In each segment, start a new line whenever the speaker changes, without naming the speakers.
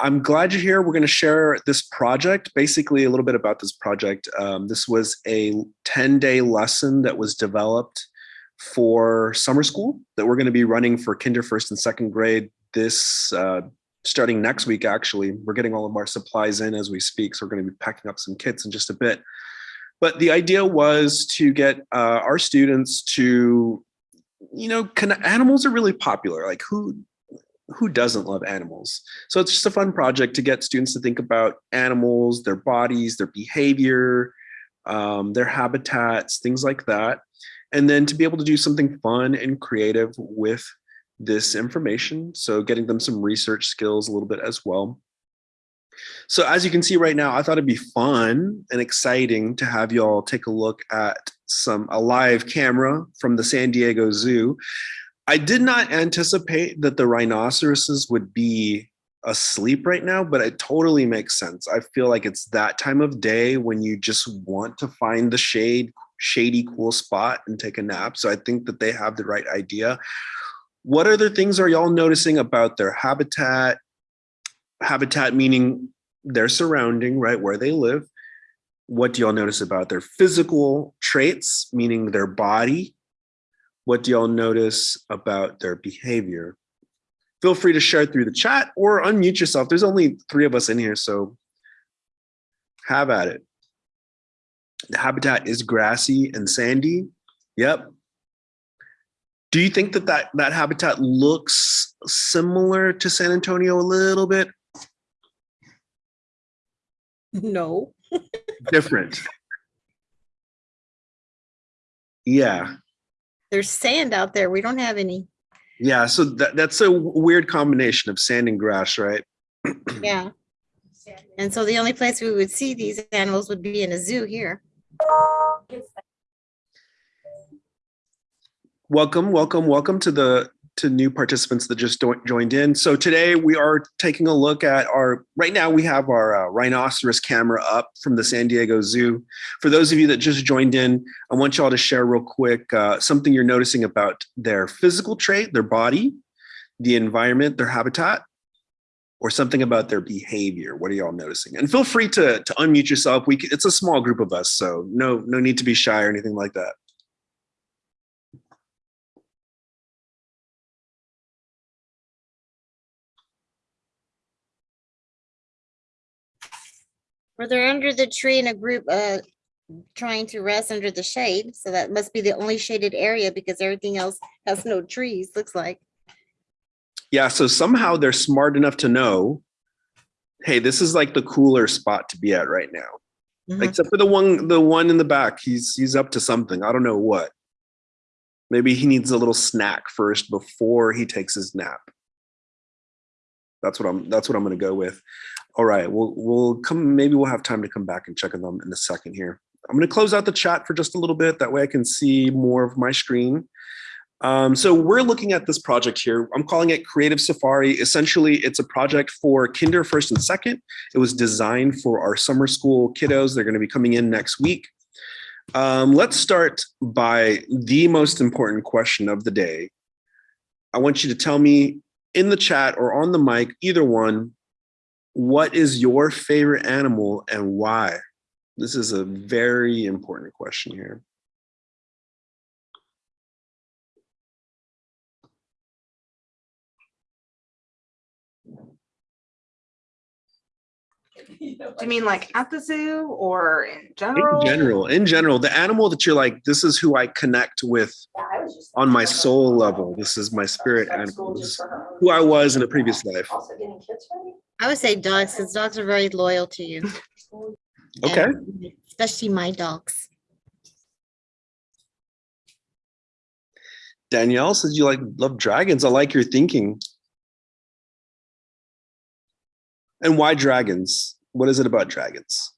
I'm glad you're here. We're going to share this project, basically a little bit about this project. Um, this was a 10 day lesson that was developed for summer school that we're going to be running for kinder first and second grade this uh, starting next week, actually. We're getting all of our supplies in as we speak. So we're going to be packing up some kits in just a bit. But the idea was to get uh, our students to, you know, animals are really popular. Like who who doesn't love animals? So it's just a fun project to get students to think about animals, their bodies, their behavior, um, their habitats, things like that. And then to be able to do something fun and creative with this information. So getting them some research skills a little bit as well. So as you can see right now, I thought it'd be fun and exciting to have you all take a look at some a live camera from the San Diego Zoo. I did not anticipate that the rhinoceroses would be asleep right now, but it totally makes sense. I feel like it's that time of day when you just want to find the shade, shady, cool spot and take a nap. So I think that they have the right idea. What other things are y'all noticing about their habitat? Habitat meaning their surrounding, right, where they live. What do y'all notice about their physical traits, meaning their body, what do y'all notice about their behavior? Feel free to share through the chat or unmute yourself. There's only three of us in here, so have at it. The habitat is grassy and sandy. Yep. Do you think that that, that habitat looks similar to San Antonio a little bit?
No.
Different. Yeah.
There's sand out there. We don't have any.
Yeah, so that, that's a weird combination of sand and grass, right?
Yeah. And so the only place we would see these animals would be in a zoo here.
Welcome, welcome, welcome to the to new participants that just joined in. So today we are taking a look at our, right now we have our uh, rhinoceros camera up from the San Diego Zoo. For those of you that just joined in, I want y'all to share real quick uh, something you're noticing about their physical trait, their body, the environment, their habitat, or something about their behavior. What are y'all noticing? And feel free to, to unmute yourself. We It's a small group of us, so no, no need to be shy or anything like that.
Or they're under the tree in a group uh trying to rest under the shade. So that must be the only shaded area because everything else has no trees, looks like.
Yeah, so somehow they're smart enough to know, hey, this is like the cooler spot to be at right now. Mm -hmm. Except for the one the one in the back. He's he's up to something. I don't know what. Maybe he needs a little snack first before he takes his nap. That's what I'm that's what I'm gonna go with. All right, we'll we'll come. Maybe we'll have time to come back and check on them in a second here. I'm going to close out the chat for just a little bit. That way I can see more of my screen. Um, so we're looking at this project here. I'm calling it Creative Safari. Essentially, it's a project for kinder first and second. It was designed for our summer school kiddos. They're going to be coming in next week. Um, let's start by the most important question of the day. I want you to tell me in the chat or on the mic, either one, what is your favorite animal and why? This is a very important question here.
Do you mean like at the zoo or in general?
In general, in general, the animal that you're like, this is who I connect with on my soul level. This is my spirit animal. Who I was in a previous life.
I would say dogs, because dogs are very loyal to you.
Okay.
And especially my dogs.
Danielle says you like love dragons. I like your thinking. And why dragons? What is it about dragons?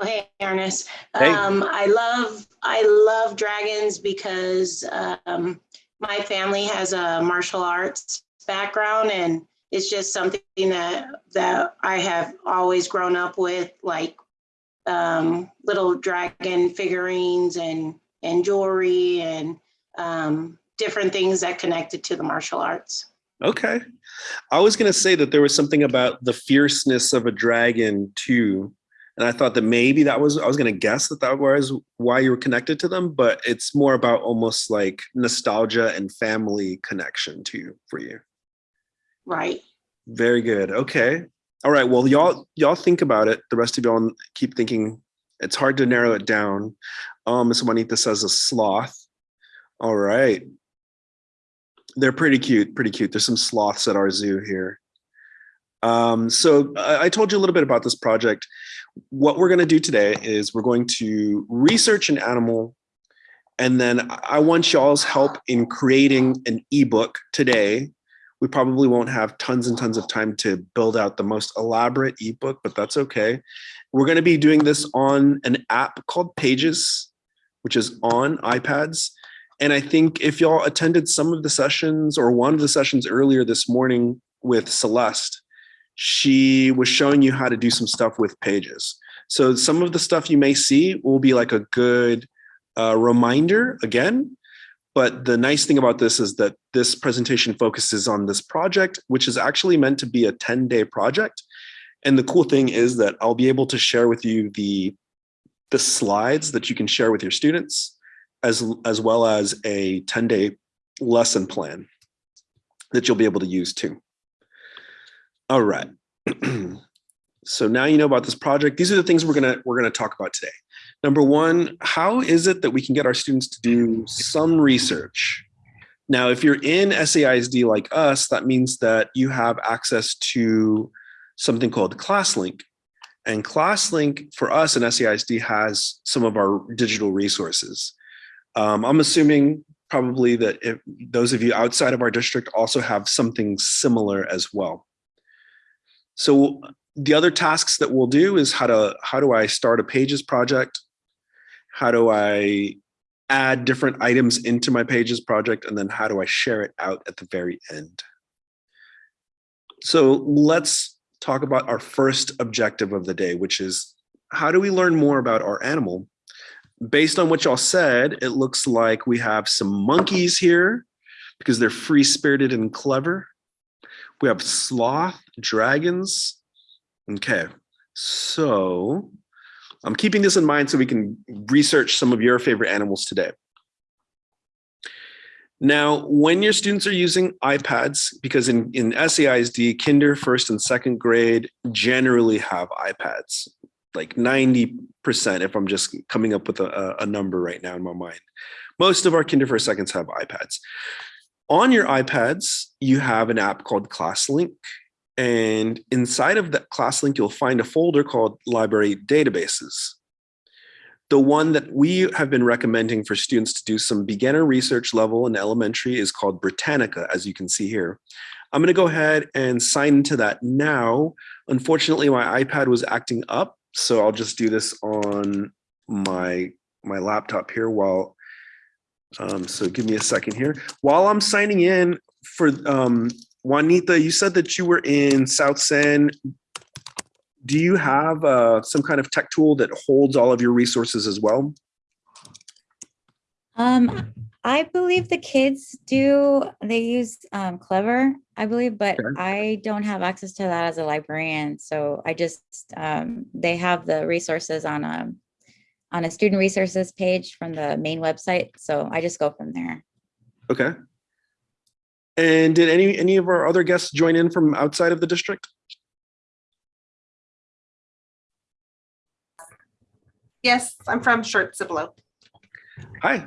Oh, hey, Ernest.
Hey.
Um, I love I love dragons because um, my family has a martial arts background, and it's just something that that I have always grown up with, like um, little dragon figurines and, and jewelry and um, different things that connected to the martial arts.
Okay. I was going to say that there was something about the fierceness of a dragon too. And I thought that maybe that was, I was going to guess that that was why you were connected to them, but it's more about almost like nostalgia and family connection to you for you.
Right.
Very good. Okay. All right. Well, y'all, y'all think about it. The rest of y'all keep thinking. It's hard to narrow it down. Um, Miss Juanita says a sloth. All right. They're pretty cute, pretty cute. There's some sloths at our zoo here. Um, so I, I told you a little bit about this project. What we're going to do today is we're going to research an animal and then I want y'all's help in creating an ebook today. We probably won't have tons and tons of time to build out the most elaborate ebook, but that's okay. We're going to be doing this on an app called Pages, which is on iPads. And I think if y'all attended some of the sessions or one of the sessions earlier this morning with Celeste, she was showing you how to do some stuff with Pages. So some of the stuff you may see will be like a good uh, reminder again. But the nice thing about this is that this presentation focuses on this project, which is actually meant to be a 10 day project. And the cool thing is that I'll be able to share with you the, the slides that you can share with your students as, as well as a 10 day lesson plan that you'll be able to use too. All right. so now you know about this project. These are the things we're gonna we're gonna talk about today. Number one, how is it that we can get our students to do some research? Now, if you're in SAISD like us, that means that you have access to something called ClassLink. And ClassLink for us in SAISD has some of our digital resources. Um, I'm assuming probably that if those of you outside of our district also have something similar as well. So the other tasks that we'll do is how to how do I start a pages project? How do I add different items into my pages project? And then how do I share it out at the very end? So let's talk about our first objective of the day, which is how do we learn more about our animal? Based on what y'all said, it looks like we have some monkeys here because they're free spirited and clever. We have sloth, dragons. Okay, so I'm keeping this in mind so we can research some of your favorite animals today. Now, when your students are using iPads, because in, in SAISD, kinder, first and second grade generally have iPads, like 90% if I'm just coming up with a, a number right now in my mind. Most of our kinder, first, seconds have iPads. On your iPads, you have an app called ClassLink. And inside of that ClassLink, you'll find a folder called Library Databases. The one that we have been recommending for students to do some beginner research level in elementary is called Britannica, as you can see here. I'm gonna go ahead and sign into that now. Unfortunately, my iPad was acting up, so I'll just do this on my, my laptop here while, um, so give me a second here. While I'm signing in for um, Juanita, you said that you were in South San do you have uh, some kind of tech tool that holds all of your resources as well?
Um, I believe the kids do, they use um, Clever, I believe, but
Okay.
I don't have access to that as a librarian. So I just, um, they have the resources on a, on a student resources page from the main website. So I just go from there.
Okay. And did any any of our other guests join in from outside of the district?
Yes, I'm from Schertz Cibolo.
Hi.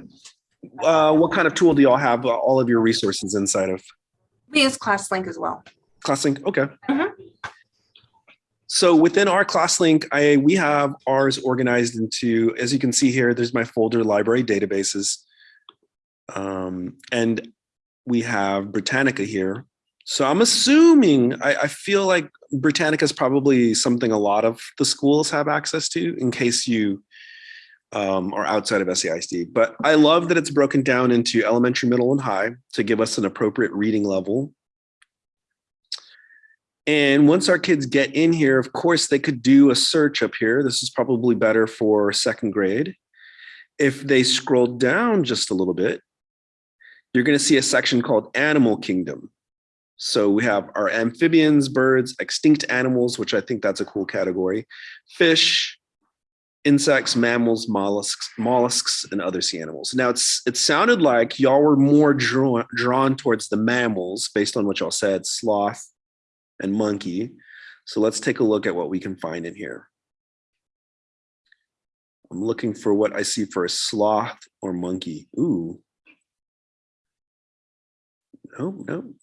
Uh, what kind of tool do y'all have uh, all of your resources inside of?
We use ClassLink as well.
ClassLink, okay.
Mhm.
So within our ClassLink, I we have ours organized into, as you can see here, there's my folder library databases. Um, and we have Britannica here. So I'm assuming, I, I feel like Britannica is probably something a lot of the schools have access to in case you um, are outside of SAISD. But I love that it's broken down into elementary, middle, and high to give us an appropriate reading level And once our kids get in here, of course, they could do a search up here. This is probably better for second grade. If they scroll down just a little bit, you're going to see a section called Animal Kingdom. So we have our amphibians, birds, extinct animals, which I think that's a cool category, fish, insects, mammals, mollusks, mollusks, and other sea animals. Now it's it sounded like y'all were more drawn drawn towards the mammals based on what y'all said, sloth and monkey. So let's take a look at what we can find in here. I'm looking for what I see for a sloth or monkey. Ooh. No, no.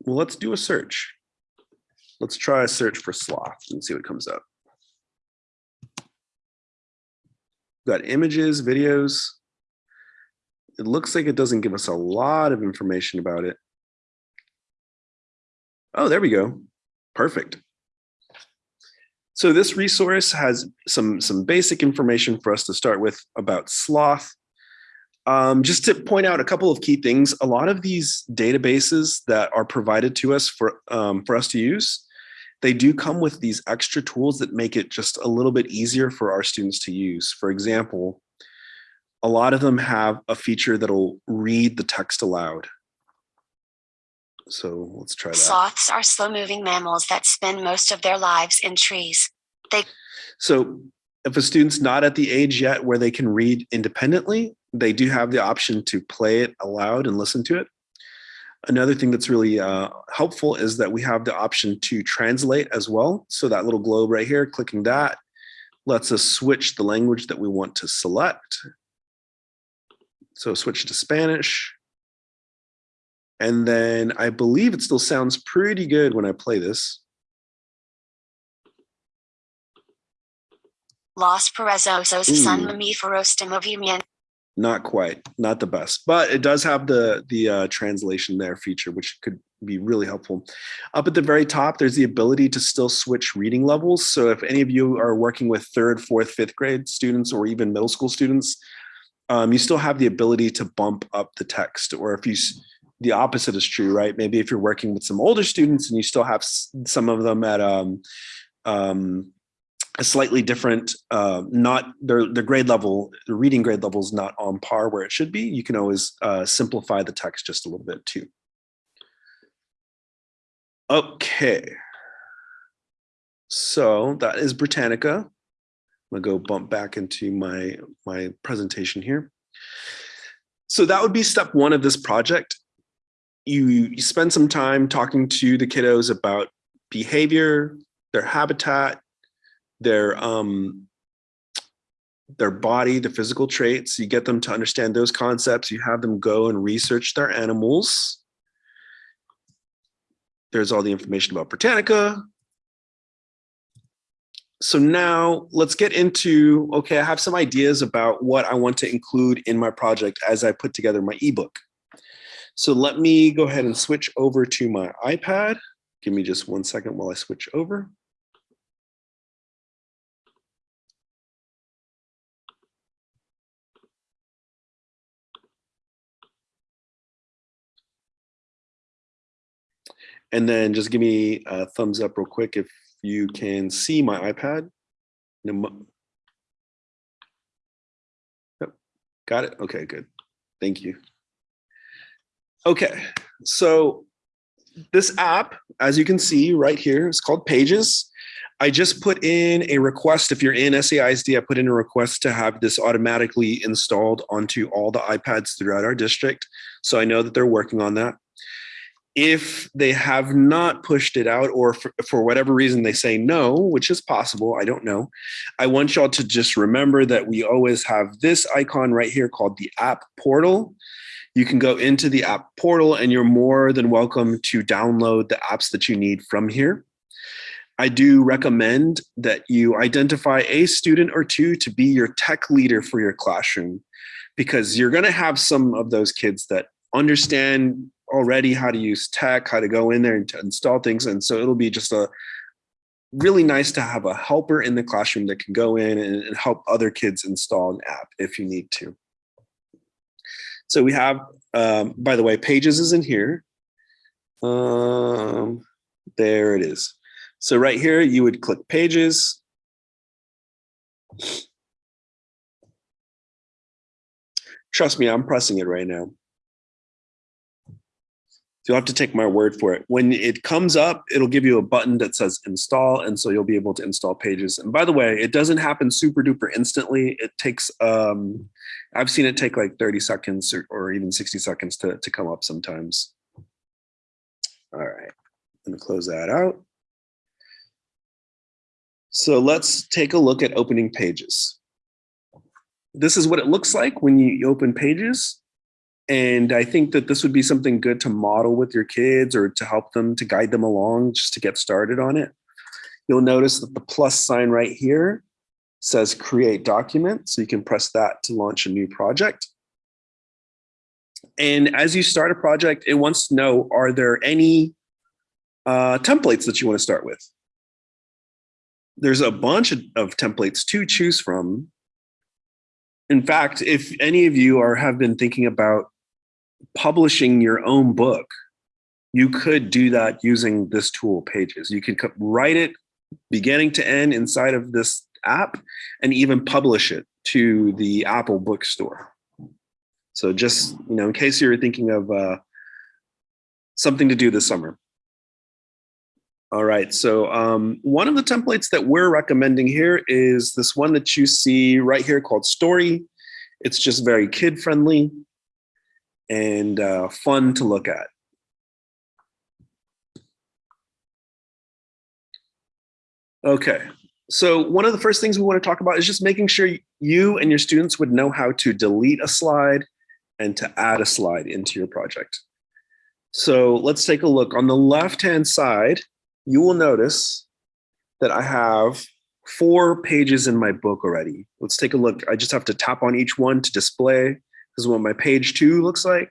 Well, let's do a search. Let's try a search for sloth and see what comes up. Got images, videos. It looks like it doesn't give us a lot of information about it. Oh, there we go. Perfect. So this resource has some, some basic information for us to start with about sloth. Um, just to point out a couple of key things, a lot of these databases that are provided to us for, um, for us to use, they do come with these extra tools that make it just a little bit easier for our students to use. For example, a lot of them have a feature that'll read the text aloud. So let's try that.
Sloths are slow moving mammals that spend most of their lives in trees.
They So if a student's not at the age yet where they can read independently, they do have the option to play it aloud and listen to it. Another thing that's really uh, helpful is that we have the option to translate as well. So that little globe right here, clicking that lets us switch the language that we want to select. So switch to Spanish. And then I believe it still sounds pretty good when I play this.
Los perezosos son
Ooh.
mamíferos de movimiento.
not quite not the best but it does have the the uh, translation there feature which could be really helpful up at the very top there's the ability to still switch reading levels so if any of you are working with third fourth fifth grade students or even middle school students um, you still have the ability to bump up the text or if you the opposite is true right maybe if you're working with some older students and you still have some of them at um, um, a slightly different, uh, not their their grade level, the reading grade level is not on par where it should be. You can always uh, simplify the text just a little bit too. Okay. So that is Britannica. I'm gonna go bump back into my my presentation here. So that would be step one of this project. You, you spend some time talking to the kiddos about behavior, their habitat, their um their body the physical traits. You get them to understand those concepts. You have them go and research their animals. There's all the information about britannica. So now let's get into okay i have some ideas about what i want to include in my project as i put together my ebook so let me go ahead and switch over to my ipad give me just one second while i switch over And then just give me a thumbs up real quick if you can see my iPad. Yep, Got it? Okay, good. Thank you. Okay, so this app, as you can see right here, is called Pages. I just put in a request. If you're in SAISD, I put in a request to have this automatically installed onto all the iPads throughout our district. So I know that they're working on that if they have not pushed it out or for, for, whatever reason they say no which is possible i don't know i want y'all to just remember that we always have this icon right here called the app portal you can go into the app portal and you're more than welcome to download the apps that you need from here i do recommend that you identify a student or two to be your tech leader for your classroom because you're going to have some of those kids that understand already how to use tech, how to go in there and install things. And so it'll be just a really nice to have a helper in the classroom that can go in and help other kids install an app if you need to. So we have, um, by the way, Pages is in here. Um, There it is. So right here, you would click pages. Trust me, I'm pressing it right now. You'll have to take my word for it. When it comes up, it'll give you a button that says install. And so you'll be able to install pages. And by the way, it doesn't happen super duper instantly. It takes, um, I've seen it take like 30 seconds or, or even 60 seconds to, to come up sometimes. All right, I'm gonna close that out. So let's take a look at opening pages. This is what it looks like when you open pages. And I think that this would be something good to model with your kids or to help them to guide them along just to get started on it. You'll notice that the plus sign right here says create document. So you can press that to launch a new project. And as you start a project, it wants to know, are there any uh, templates that you want to start with? There's a bunch of, of templates to choose from. In fact, if any of you are have been thinking about publishing your own book, you could do that using this tool, Pages. You could write it beginning to end inside of this app and even publish it to the Apple bookstore. So just, you know, in case you're thinking of uh, something to do this summer. All right, so um, one of the templates that we're recommending here is this one that you see right here called Story. It's just very kid friendly and uh, fun to look at. Okay, so one of the first things we want to talk about is just making sure you and your students would know how to delete a slide and to add a slide into your project. So let's take a look. On the left-hand side, you will notice that I have four pages in my book already. Let's take a look. I just have to tap on each one to display. This is what my page two looks like.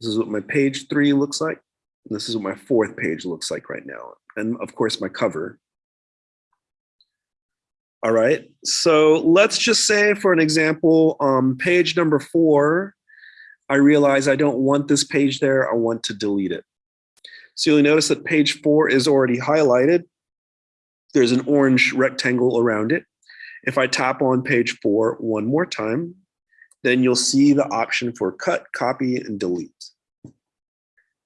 This is what my page three looks like. This is what my fourth page looks like right now. And of course, my cover. All right, so let's just say for an example, um, page number four, I realize I don't want this page there, I want to delete it. So you'll notice that page four is already highlighted. There's an orange rectangle around it. If I tap on page four one more time, then you'll see the option for cut, copy, and delete.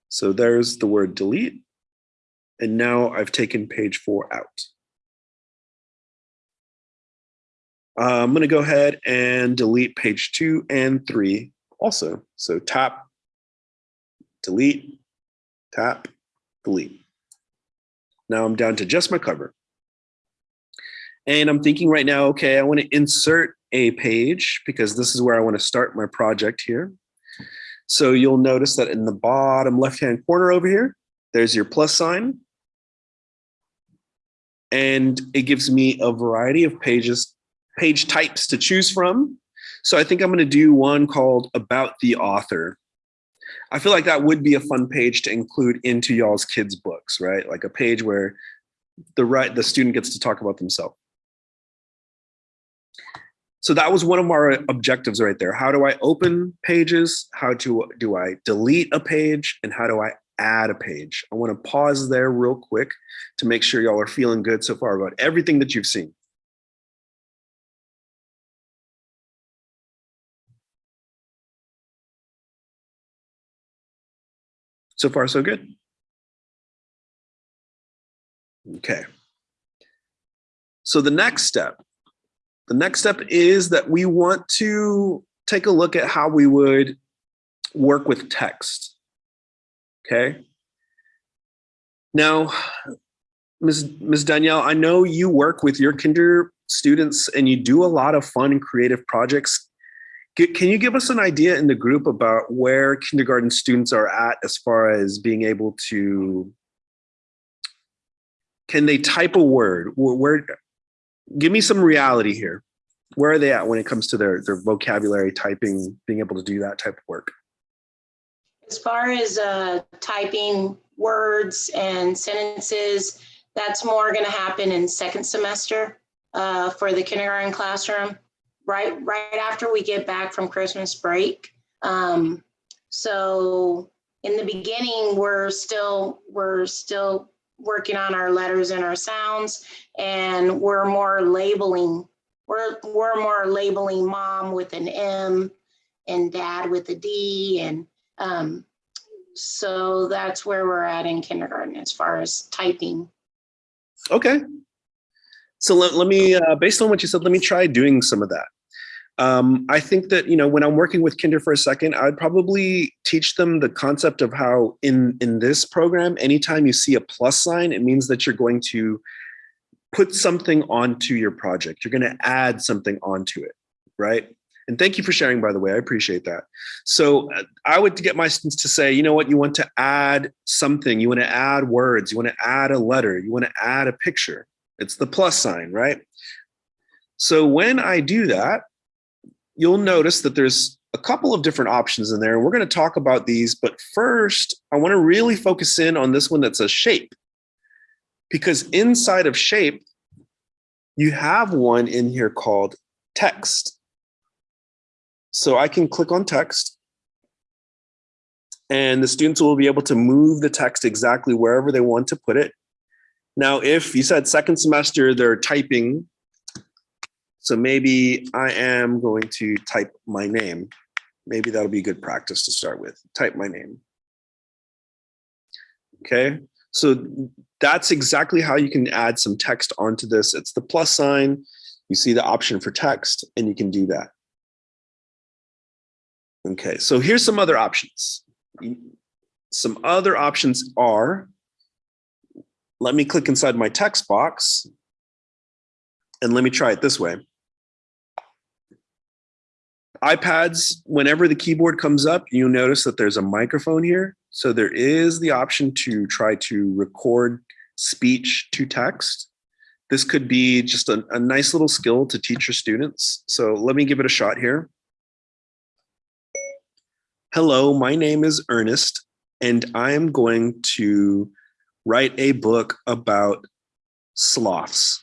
So there's the word delete. And now I've taken page four out. Uh, I'm going to go ahead and delete page two and three also. So tap, delete, tap, delete. Now I'm down to just my cover. And I'm thinking right now, okay, I want to insert a page because this is where I want to start my project here. So you'll notice that in the bottom left-hand corner over here, there's your plus sign. And it gives me a variety of pages page types to choose from. So I think I'm going to do one called about the author. I feel like that would be a fun page to include into y'all's kids books, right? Like a page where the right the student gets to talk about themselves. So that was one of our objectives right there. How do I open pages? How to, do I delete a page? And how do I add a page? I want to pause there real quick to make sure y'all are feeling good so far about everything that you've seen. So far, so good. Okay. So the next step, the next step is that we want to take a look at how we would work with text. Okay. Now, Ms. Ms. Danielle, I know you work with your kinder students and you do a lot of fun and creative projects can you give us an idea in the group about where kindergarten students are at as far as being able to, can they type a word? Where, where give me some reality here. Where are they at when it comes to their, their vocabulary typing, being able to do that type of work?
As far as uh, typing words and sentences, that's more going to happen in second semester uh, for the kindergarten classroom right right after we get back from Christmas break. Um, so in the beginning, we're still we're still working on our letters and our sounds, and we're more labeling. We're, we're more labeling mom with an M and dad with a D, and um, so that's where we're at in kindergarten as far as typing.
Okay. So let, let me, uh, based on what you said, let me try doing some of that. Um, I think that, you know, when I'm working with kinder for a second, I'd probably teach them the concept of how in, in this program, anytime you see a plus sign, it means that you're going to put something onto your project. You're going to add something onto it, right? And thank you for sharing, by the way, I appreciate that. So uh, I would get my students to say, you know what, you want to add something, you want to add words, you want to add a letter, you want to add a picture. It's the plus sign, right? So when I do that, you'll notice that there's a couple of different options in there. We're going to talk about these, but first I want to really focus in on this one that says shape. Because inside of shape, you have one in here called text. So I can click on text and the students will be able to move the text exactly wherever they want to put it. Now, if you said second semester, they're typing. So maybe I am going to type my name. Maybe that'll be good practice to start with. Type my name. Okay, so that's exactly how you can add some text onto this. It's the plus sign. You see the option for text and you can do that. Okay, so here's some other options. Some other options are, let me click inside my text box and let me try it this way. iPads, whenever the keyboard comes up, you notice that there's a microphone here. So there is the option to try to record speech to text. This could be just a, a nice little skill to teach your students. So let me give it a shot here. Hello, my name is Ernest, and I'm going to write a book about sloths.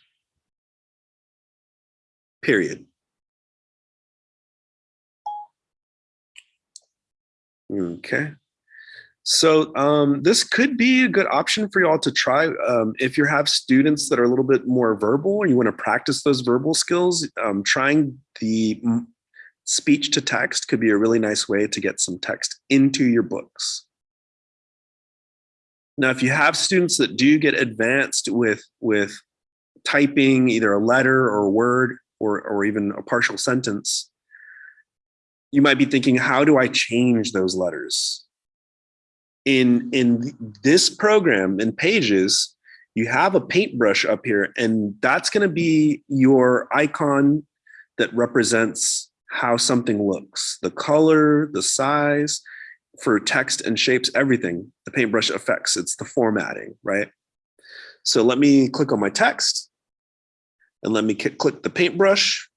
Period. Okay. So um, this could be a good option for y'all to try um, if you have students that are a little bit more verbal and you want to practice those verbal skills. Um, trying the speech to text could be a really nice way to get some text into your books. Now, if you have students that do get advanced with, with typing either a letter or a word or, or even a partial sentence, you might be thinking, how do I change those letters? In, in this program, in Pages, you have a paintbrush up here, and that's gonna be your icon that represents how something looks, the color, the size, for text and shapes, everything, the paintbrush affects, it's the formatting, right? So let me click on my text and let me click the paintbrush.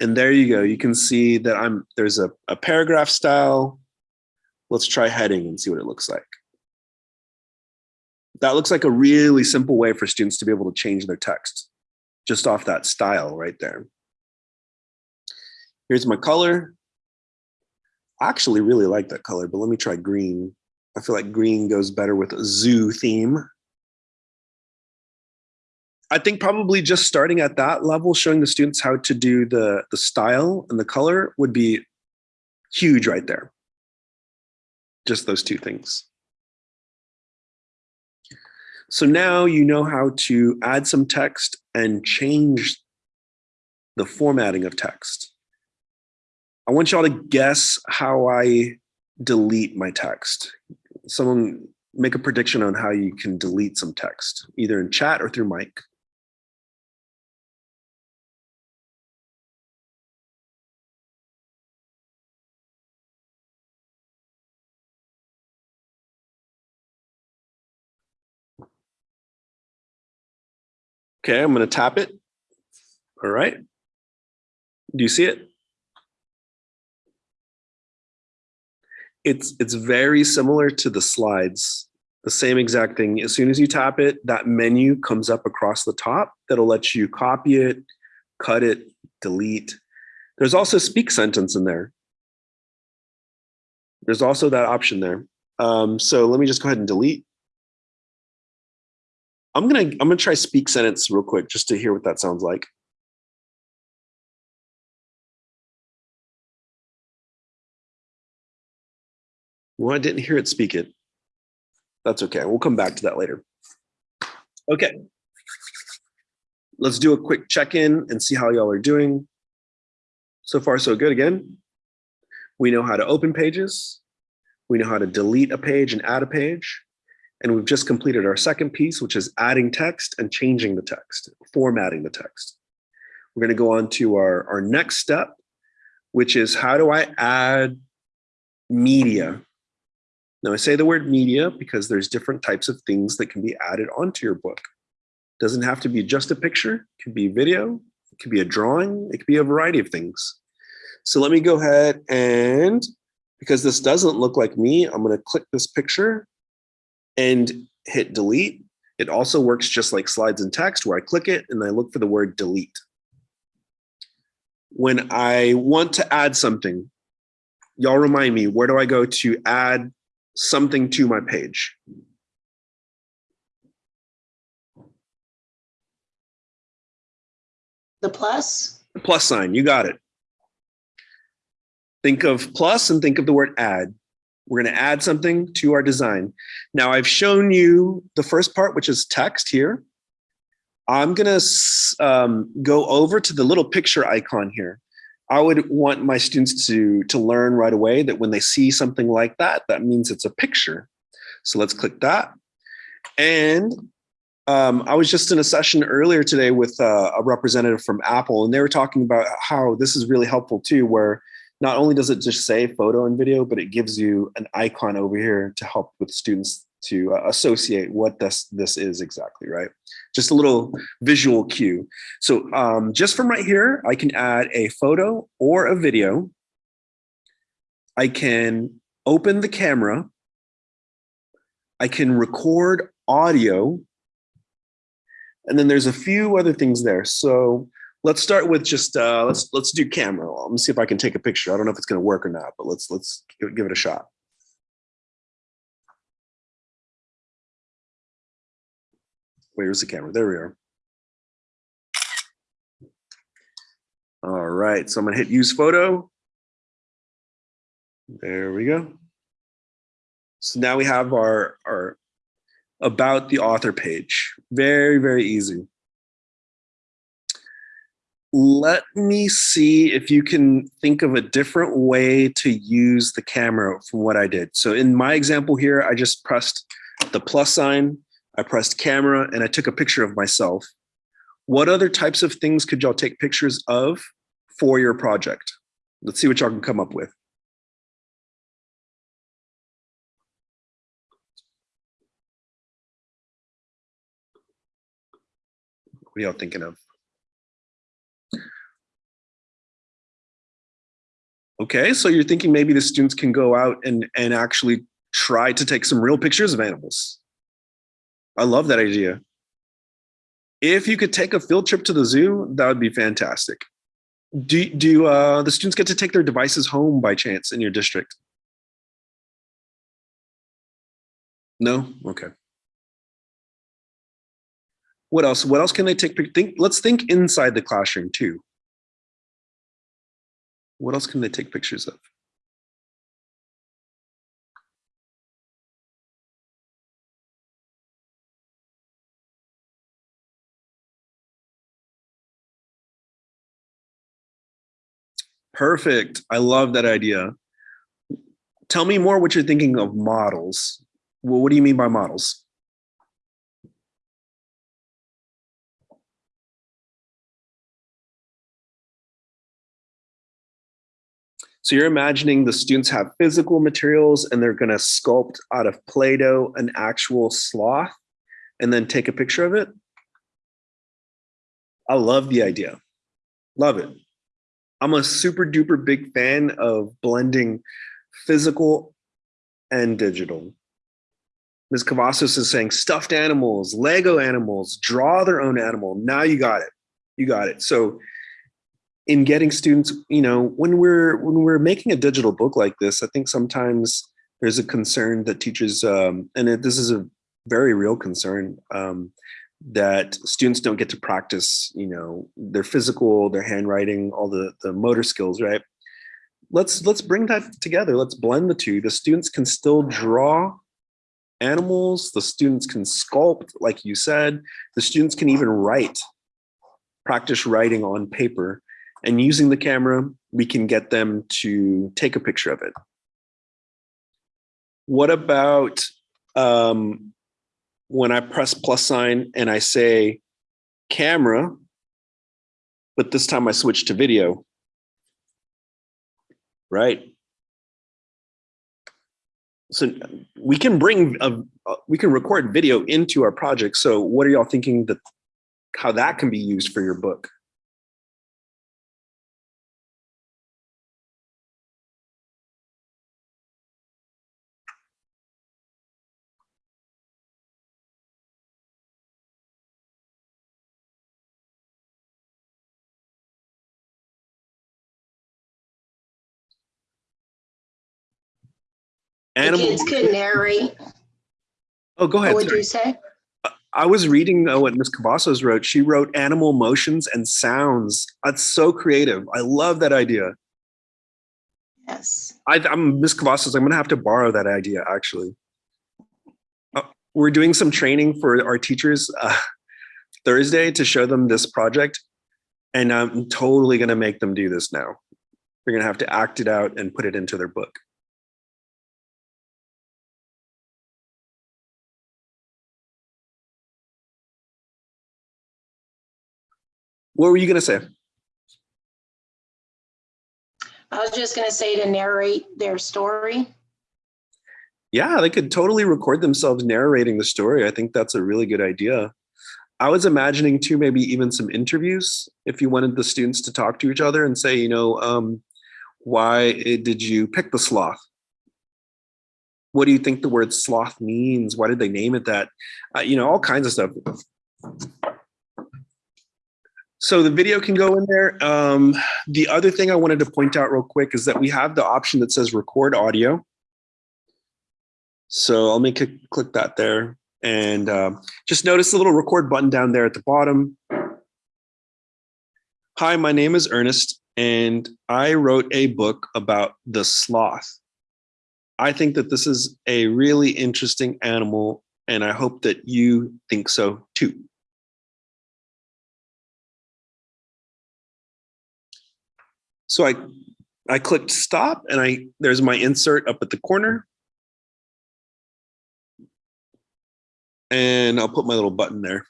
And there you go. You can see that I'm there's a, a paragraph style. Let's try heading and see what it looks like. That looks like a really simple way for students to be able to change their text just off that style right there. Here's my color. I actually really like that color, but let me try green. I feel like green goes better with a zoo theme. I think probably just starting at that level, showing the students how to do the, the style and the color would be huge right there. Just those two things. So now you know how to add some text and change the formatting of text. I want y'all to guess how I delete my text. Someone make a prediction on how you can delete some text, either in chat or through mic. Okay, I'm going to tap it. All right. Do you see it? It's it's very similar to the slides. The same exact thing. As soon as you tap it, that menu comes up across the top that'll let you copy it, cut it, delete. There's also speak sentence in there. There's also that option there. Um, so let me just go ahead and delete. I'm gonna I'm gonna try speak sentence real quick just to hear what that sounds like. Well, I didn't hear it speak it. That's okay. We'll come back to that later. Okay. Let's do a quick check-in and see how y'all are doing. So far, so good again. We know how to open pages. We know how to delete a page and add a page. And we've just completed our second piece, which is adding text and changing the text, formatting the text. We're going to go on to our, our next step, which is how do I add media? Now I say the word media because there's different types of things that can be added onto your book. It Doesn't have to be just a picture, it could be video, it could be a drawing, it could be a variety of things. So let me go ahead and, because this doesn't look like me, I'm gonna click this picture and hit delete. It also works just like slides and text where I click it and I look for the word delete. When I want to add something, y'all remind me, where do I go to add something to my page?
The plus, The
plus Plus sign, you got it. Think of plus and think of the word add. We're going to add something to our design. Now I've shown you the first part, which is text here. I'm going to um, go over to the little picture icon here. I would want my students to, to learn right away that when they see something like that, that means it's a picture. So let's click that. And um, I was just in a session earlier today with uh, a representative from Apple, and they were talking about how this is really helpful too, where not only does it just say photo and video, but it gives you an icon over here to help with students to uh, associate what this this is exactly, right? Just a little visual cue. So um, just from right here, I can add a photo or a video. I can open the camera. I can record audio. And then there's a few other things there. So let's start with just uh, let's let's do camera. Let me see if I can take a picture. I don't know if it's going to work or not, but let's let's give, give it a shot. Where's the camera? There we are. All right, so I'm gonna hit use photo. There we go. So now we have our, our about the author page. Very, very easy. Let me see if you can think of a different way to use the camera from what I did. So in my example here, I just pressed the plus sign, I pressed camera, and I took a picture of myself. What other types of things could y'all take pictures of for your project? Let's see what y'all can come up with. What are y'all thinking of? Okay, so you're thinking maybe the students can go out and, and actually try to take some real pictures of animals. I love that idea. If you could take a field trip to the zoo, that would be fantastic. Do, do uh, the students get to take their devices home by chance in your district? No? Okay. What else? What else can they take? Think, let's think inside the classroom too. What else can they take pictures of? Perfect. I love that idea. Tell me more what you're thinking of models. Well, what do you mean by models? So you're imagining the students have physical materials and they're going to sculpt out of Play-Doh an actual sloth and then take a picture of it. I love the idea. Love it. I'm a super duper big fan of blending physical and digital. Ms. Cavazos is saying stuffed animals, Lego animals, draw their own animal. Now you got it. You got it. So in getting students, you know, when we're when we're making a digital book like this, I think sometimes there's a concern that teachers, um, and it, this is a very real concern, um, that students don't get to practice, you know, their physical, their handwriting, all the, the motor skills, right? Let's let's bring that together. Let's blend the two. The students can still draw animals. The students can sculpt, like you said. The students can even write, practice writing on paper. And using the camera, we can get them to take a picture of it. What about um, when I press plus sign and I say camera, but this time I switch to video, right? So we can bring, a, we can record video into our project. So what are y'all thinking that, how that can be used for your book?
The
Animal,
kids could narrate.
oh, go ahead.
What
would
you say?
I was reading uh, what Miss Cavazos wrote. She wrote animal motions and sounds. That's so creative. I love that idea.
Yes.
I, I'm Miss Cavazos. I'm gonna have to borrow that idea. Actually, Uh, we're doing some training for our teachers uh, Thursday to show them this project, and I'm totally gonna make them do this now. They're gonna have to act it out and put it into their book. What were you gonna say?
I was just gonna say to narrate their story.
Yeah, they could totally record themselves narrating the story. I think that's a really good idea. I was imagining too, maybe even some interviews if you wanted the students to talk to each other and say, you know, um, why did you pick the sloth? What do you think the word sloth means? Why did they name it that? Uh, you know, all kinds of stuff. So the video can go in there. Um, the other thing I wanted to point out real quick is that we have the option that says record audio. So I'll make a click that there and um, just notice the little record button down there at the bottom. Hi, my name is Ernest and I wrote a book about the sloth. I think that this is a really interesting animal and I hope that you think so too. So I, I clicked stop and I there's my insert up at the corner. and I'll put my little button there.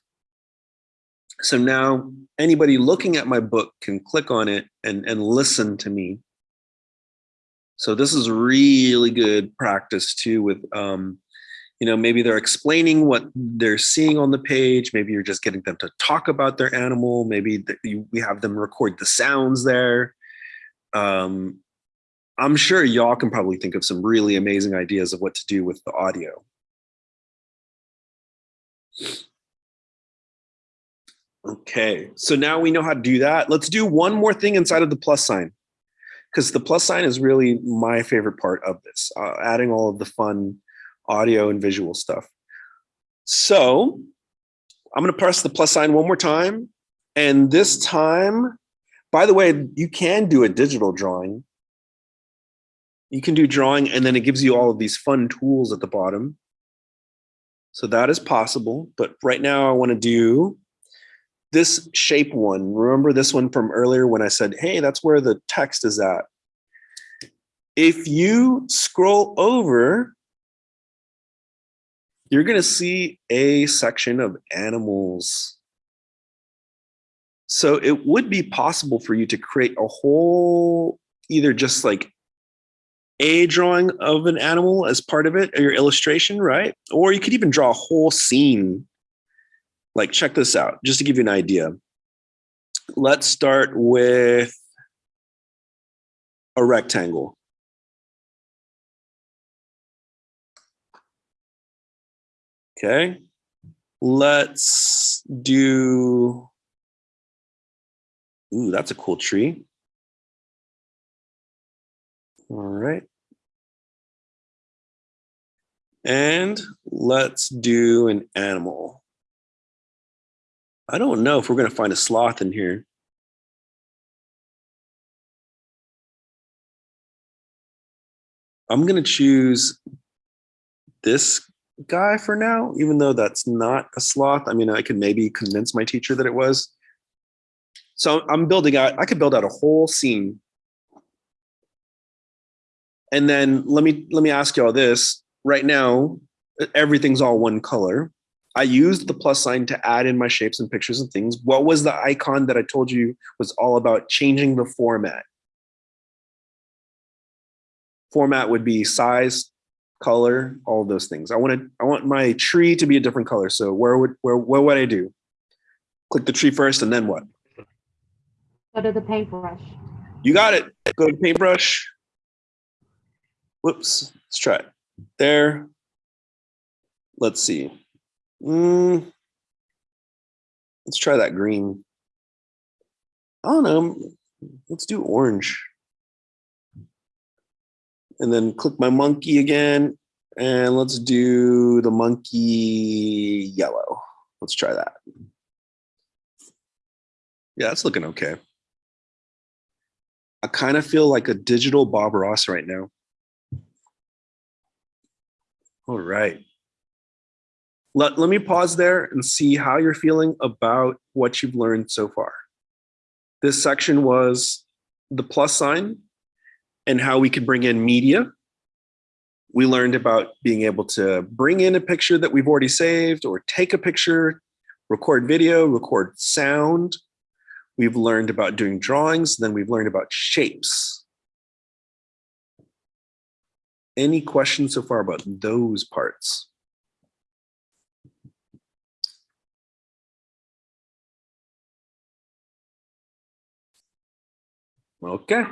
So now anybody looking at my book can click on it and, and listen to me. So this is really good practice too with, um, you know, maybe they're explaining what they're seeing on the page. Maybe you're just getting them to talk about their animal. Maybe th- you, we have them record the sounds there. Um, I'm sure y'all can probably think of some really amazing ideas of what to do with the audio. Okay, so now we know how to do that. Let's do one more thing inside of the plus sign because the plus sign is really my favorite part of this, uh, adding all of the fun audio and visual stuff. So I'm gonna press the plus sign one more time. And this time, by the way, you can do a digital drawing. You can do drawing and then it gives you all of these fun tools at the bottom. So that is possible, but right now I wanna do this shape one. Remember this one from earlier when I said, hey, that's where the text is at. If you scroll over, you're gonna see a section of animals. So it would be possible for you to create a whole, either just like a drawing of an animal as part of it, or your illustration, right? Or you could even draw a whole scene. Like, check this out, just to give you an idea. Let's start with a rectangle. Okay, let's do, ooh, that's a cool tree. All right. And let's do an animal. I don't know if we're going to find a sloth in here. I'm going to choose this guy for now, even though that's not a sloth. I mean, I could maybe convince my teacher that it was. So I'm building out, I could build out a whole scene. And then let me let me ask you all this. Right now, everything's all one color. I used the plus sign to add in my shapes and pictures and things. What was the icon that I told you was all about changing the format? Format would be size, color, all those things. I want to I want my tree to be a different color. So where would where what would I do? Click the tree first and then what?
Go to the paintbrush.
You got it. Go to paintbrush. Whoops. Let's try it. There. Let's see. Mm, let's try that green. I don't know. Let's do orange. And then click my monkey again. And let's do the monkey yellow. Let's try that. Yeah, it's looking okay. I kind of feel like a digital Bob Ross right now. All right. Let, let me pause there and see how you're feeling about what you've learned so far. This section was the plus sign and how we could bring in media. We learned about being able to bring in a picture that we've already saved or take a picture, record video, record sound, We've learned about doing drawings, then we've learned about shapes. Any questions so far about those parts? Okay.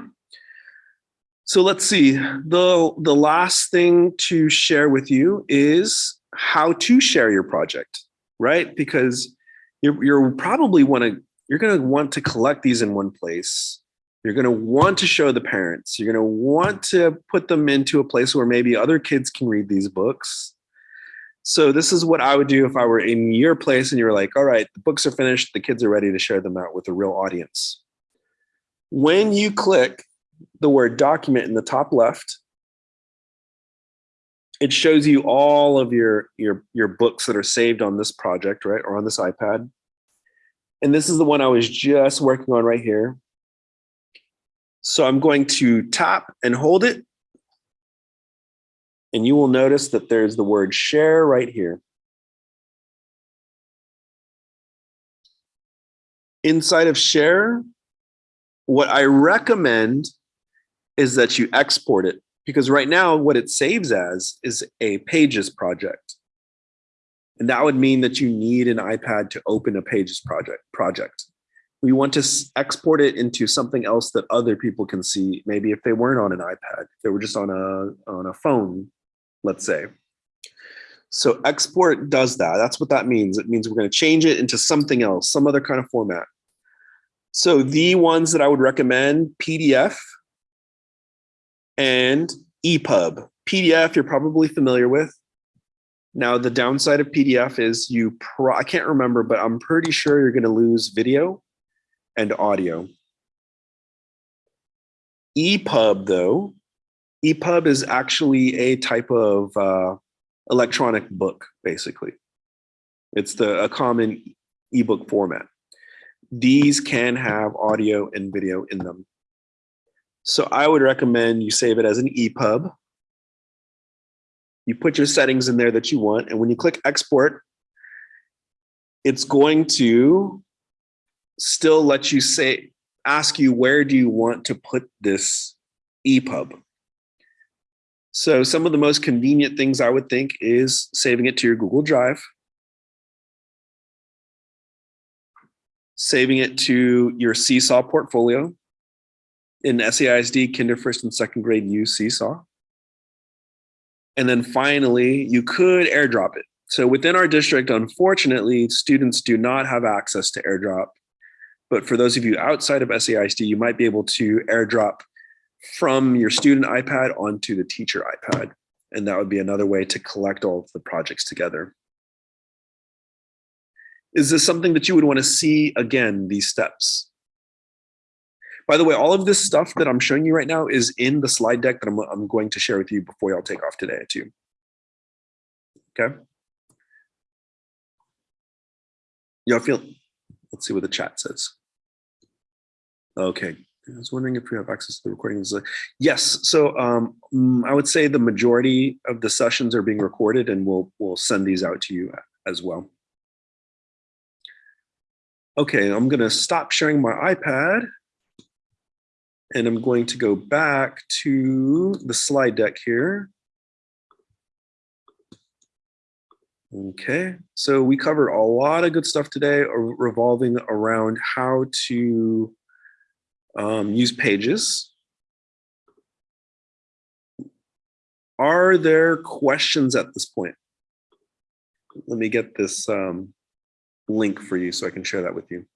So let's see, the, the last thing to share with you is how to share your project, right? Because you're, you're probably want to you're going to want to collect these in one place. You're going to want to show the parents. You're going to want to put them into a place where maybe other kids can read these books. So this is what I would do if I were in your place and you were like, all right, the books are finished. The kids are ready to share them out with a real audience. When you click the word document in the top left, it shows you all of your, your, your books that are saved on this project, right? Or on this iPad. And this is the one I was just working on right here. So I'm going to tap and hold it. And you will notice that there's the word share right here. Inside of share, what I recommend is that you export it because right now what it saves as is a pages project. And that would mean that you need an iPad to open a Pages project. project. We want to export it into something else that other people can see. Maybe if they weren't on an iPad, they were just on a, on a phone, let's say. So export does that. That's what that means. It means we're going to change it into something else, some other kind of format. So the ones that I would recommend, PDF and EPUB. PDF, you're probably familiar with. Now, the downside of PDF is you, pro I can't remember, but I'm pretty sure you're going to lose video and audio. EPUB, though, EPUB is actually a type of uh, electronic book, basically. It's the a common ebook format. These can have audio and video in them. So I would recommend you save it as an EPUB you put your settings in there that you want. And when you click export, it's going to still let you say, ask you, where do you want to put this EPUB? So some of the most convenient things I would think is saving it to your Google Drive, saving it to your Seesaw portfolio. In SAISD, kinder first and second grade use Seesaw. And then finally, you could airdrop it. So within our district, unfortunately, students do not have access to airdrop. But for those of you outside of SAISD, you might be able to airdrop from your student iPad onto the teacher iPad. And that would be another way to collect all of the projects together. Is this something that you would want to see again, these steps? By the way, all of this stuff that I'm showing you right now is in the slide deck that I'm, I'm going to share with you before y'all take off today too. Okay. Y'all feel, let's see what the chat says. Okay, I was wondering if you have access to the recordings. Yes, so um, mm, I would say the majority of the sessions are being recorded and we'll, we'll send these out to you as well. Okay, I'm gonna stop sharing my iPad. And I'm going to go back to the slide deck here. Okay, so we covered a lot of good stuff today revolving around how to um, use pages. Are there questions at this point? Let me get this um, link for you so I can share that with you.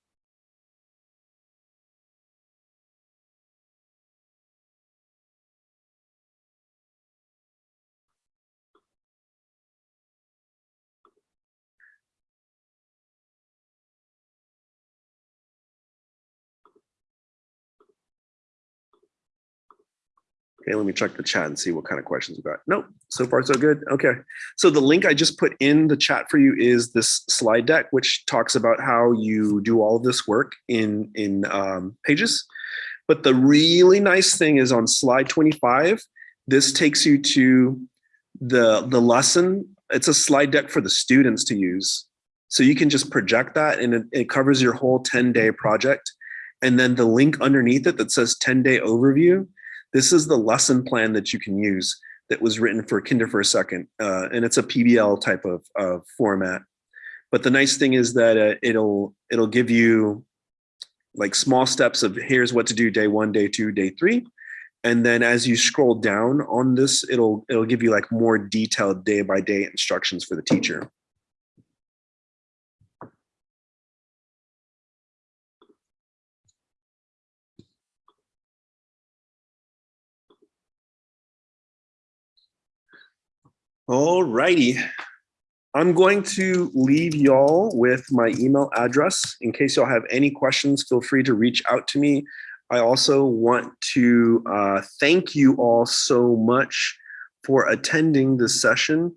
Okay, let me check the chat and see what kind of questions we got. Nope, so far so good. Okay, so the link I just put in the chat for you is this slide deck, which talks about how you do all of this work in, in um, Pages. But the really nice thing is on slide 25, this takes you to the, the lesson. It's a slide deck for the students to use. So you can just project that and it, it covers your whole 10 day project. And then the link underneath it that says 10 day overview, this is the lesson plan that you can use that was written for Kinder for a Second, uh, and it's a PBL type of, of format. But the nice thing is that uh, it'll it'll give you like small steps of here's what to do day one, day two, day three, and then as you scroll down on this, it'll it'll give you like more detailed day by day instructions for the teacher. All righty. I'm going to leave y'all with my email address. In case y'all have any questions, feel free to reach out to me. I also want to uh, thank you all so much for attending this session.